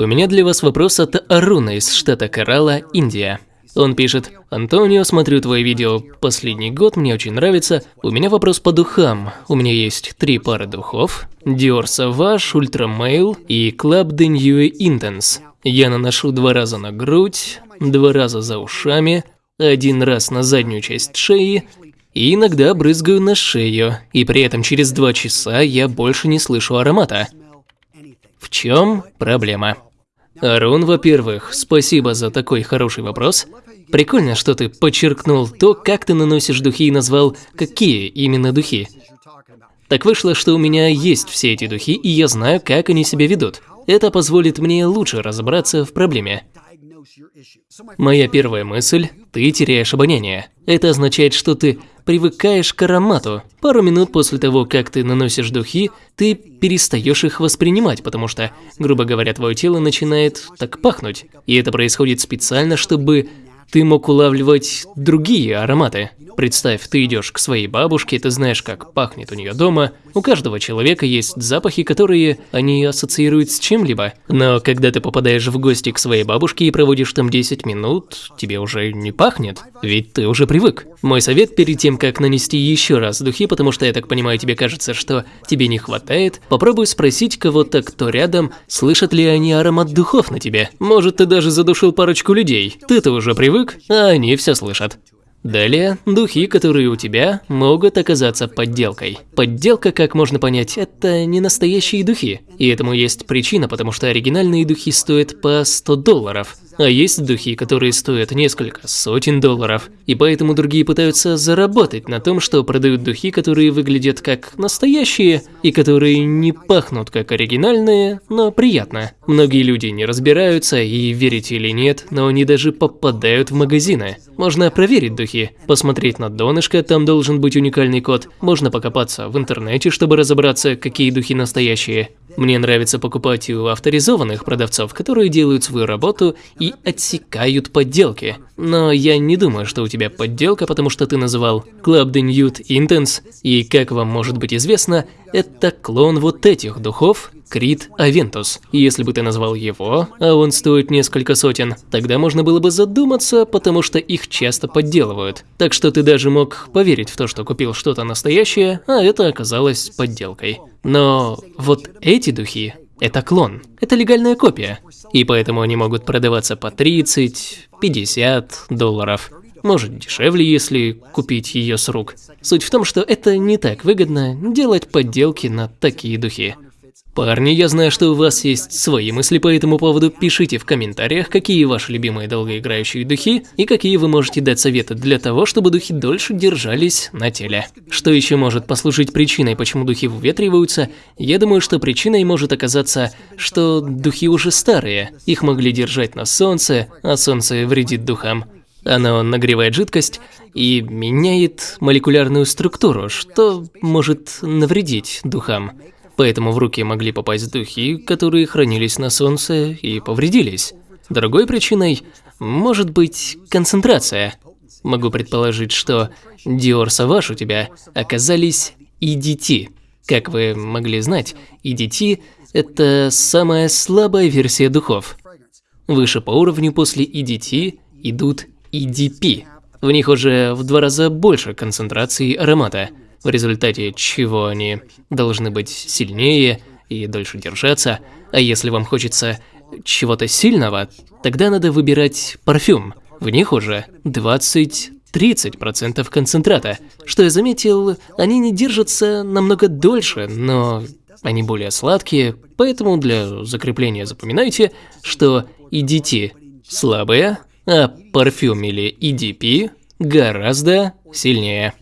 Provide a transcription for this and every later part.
У меня для вас вопрос от Аруна из штата Керала, Индия. Он пишет, «Антонио, смотрю твои видео последний год, мне очень нравится. У меня вопрос по духам. У меня есть три пары духов. Dior Sauvage, Ultra Male и Club de Nuit Intense. Я наношу два раза на грудь, два раза за ушами, один раз на заднюю часть шеи и иногда брызгаю на шею, и при этом через два часа я больше не слышу аромата. В чем проблема? Арун, во-первых, спасибо за такой хороший вопрос. Прикольно, что ты подчеркнул то, как ты наносишь духи и назвал, какие именно духи. Так вышло, что у меня есть все эти духи, и я знаю, как они себя ведут. Это позволит мне лучше разобраться в проблеме. Моя первая мысль – ты теряешь обоняние. Это означает, что ты привыкаешь к аромату. Пару минут после того, как ты наносишь духи, ты перестаешь их воспринимать, потому что, грубо говоря, твое тело начинает так пахнуть. И это происходит специально, чтобы ты мог улавливать другие ароматы. Представь, ты идешь к своей бабушке, ты знаешь, как пахнет у нее дома. У каждого человека есть запахи, которые они ассоциируют с чем-либо. Но когда ты попадаешь в гости к своей бабушке и проводишь там 10 минут, тебе уже не пахнет, ведь ты уже привык. Мой совет перед тем, как нанести еще раз духи, потому что я так понимаю, тебе кажется, что тебе не хватает, попробуй спросить кого-то, кто рядом, слышат ли они аромат духов на тебе. Может, ты даже задушил парочку людей. Ты-то уже привык, а они все слышат. Далее, духи, которые у тебя, могут оказаться подделкой. Подделка, как можно понять, это не настоящие духи. И этому есть причина, потому что оригинальные духи стоят по 100 долларов. А есть духи, которые стоят несколько сотен долларов, и поэтому другие пытаются заработать на том, что продают духи, которые выглядят как настоящие, и которые не пахнут как оригинальные, но приятно. Многие люди не разбираются, и верите или нет, но они даже попадают в магазины. Можно проверить духи, посмотреть на донышко, там должен быть уникальный код, можно покопаться в интернете, чтобы разобраться, какие духи настоящие. Мне нравится покупать у авторизованных продавцов, которые делают свою работу и отсекают подделки. Но я не думаю, что у тебя подделка, потому что ты называл Club de Nude Intense, и, как вам может быть известно, это клон вот этих духов Крит Авентус. Если бы ты назвал его, а он стоит несколько сотен, тогда можно было бы задуматься, потому что их часто подделывают. Так что ты даже мог поверить в то, что купил что-то настоящее, а это оказалось подделкой. Но вот эти духи – это клон, это легальная копия. И поэтому они могут продаваться по 30, 50 долларов. Может дешевле, если купить ее с рук. Суть в том, что это не так выгодно делать подделки на такие духи. Парни, я знаю, что у вас есть свои мысли по этому поводу. Пишите в комментариях, какие ваши любимые долгоиграющие духи и какие вы можете дать советы для того, чтобы духи дольше держались на теле. Что еще может послужить причиной, почему духи выветриваются? Я думаю, что причиной может оказаться, что духи уже старые. Их могли держать на солнце, а солнце вредит духам. Оно нагревает жидкость и меняет молекулярную структуру, что может навредить духам поэтому в руки могли попасть духи, которые хранились на солнце и повредились. Другой причиной может быть концентрация. Могу предположить, что Dior Sauvage у тебя оказались EDT. Как вы могли знать, EDT – это самая слабая версия духов. Выше по уровню после EDT идут EDP. В них уже в два раза больше концентрации аромата – в результате чего они должны быть сильнее и дольше держаться. А если вам хочется чего-то сильного, тогда надо выбирать парфюм. В них уже 20-30% концентрата. Что я заметил, они не держатся намного дольше, но они более сладкие, поэтому для закрепления запоминайте, что EDT слабые, а парфюм или EDP гораздо сильнее.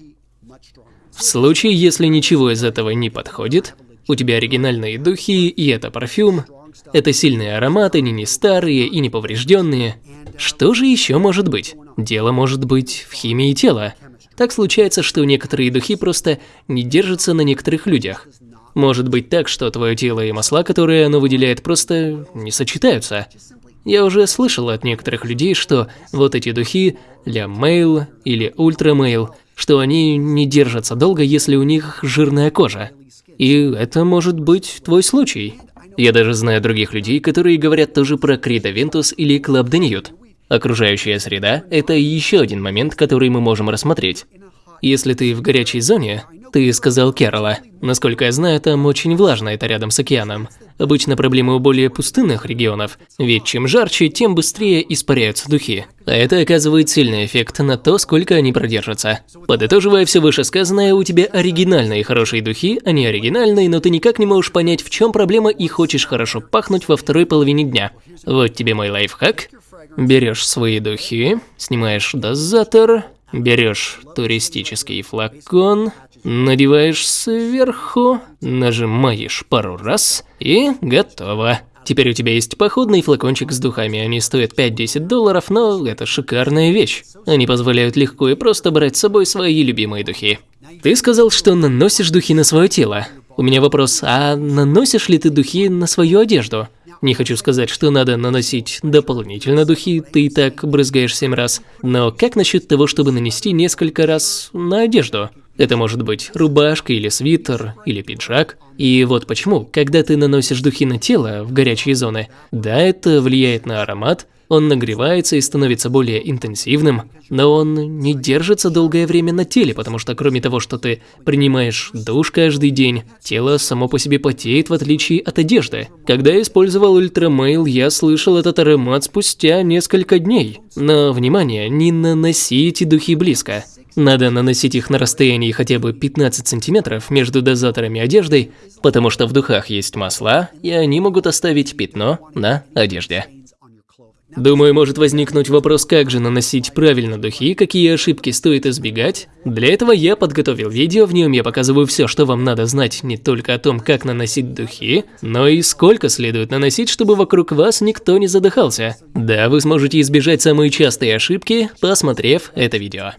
В случае, если ничего из этого не подходит, у тебя оригинальные духи и это парфюм, это сильные ароматы, не не старые и не поврежденные. Что же еще может быть? Дело может быть в химии тела. Так случается, что некоторые духи просто не держатся на некоторых людях. Может быть так, что твое тело и масла, которые оно выделяет, просто не сочетаются. Я уже слышал от некоторых людей, что вот эти духи, для мейл или ультрамейл, что они не держатся долго, если у них жирная кожа. И это может быть твой случай. Я даже знаю других людей, которые говорят тоже про Creed Aventus или Club de Nuit. Окружающая среда – это еще один момент, который мы можем рассмотреть. Если ты в горячей зоне, ты сказал Керала. Насколько я знаю, там очень влажно, это рядом с океаном. Обычно проблемы у более пустынных регионов, ведь чем жарче, тем быстрее испаряются духи. А это оказывает сильный эффект на то, сколько они продержатся. Подытоживая все вышесказанное, у тебя оригинальные хорошие духи, они оригинальные, но ты никак не можешь понять, в чем проблема и хочешь хорошо пахнуть во второй половине дня. Вот тебе мой лайфхак. Берешь свои духи, снимаешь дозатор, берешь туристический флакон, надеваешь сверху, нажимаешь пару раз и готово. Теперь у тебя есть походный флакончик с духами, они стоят 5-10 долларов, но это шикарная вещь. Они позволяют легко и просто брать с собой свои любимые духи. Ты сказал, что наносишь духи на свое тело. У меня вопрос, а наносишь ли ты духи на свою одежду? Не хочу сказать, что надо наносить дополнительно духи, ты и так брызгаешь семь раз. Но как насчет того, чтобы нанести несколько раз на одежду? Это может быть рубашка или свитер, или пиджак. И вот почему, когда ты наносишь духи на тело в горячие зоны, да, это влияет на аромат, он нагревается и становится более интенсивным, но он не держится долгое время на теле, потому что кроме того, что ты принимаешь душ каждый день, тело само по себе потеет в отличие от одежды. Когда я использовал ультрамейл, я слышал этот аромат спустя несколько дней. Но, внимание, не наносите духи близко. Надо наносить их на расстоянии хотя бы 15 сантиметров между дозаторами одеждой, потому что в духах есть масла, и они могут оставить пятно на одежде. Думаю, может возникнуть вопрос, как же наносить правильно духи, какие ошибки стоит избегать. Для этого я подготовил видео, в нем я показываю все, что вам надо знать не только о том, как наносить духи, но и сколько следует наносить, чтобы вокруг вас никто не задыхался. Да, вы сможете избежать самые частые ошибки, посмотрев это видео.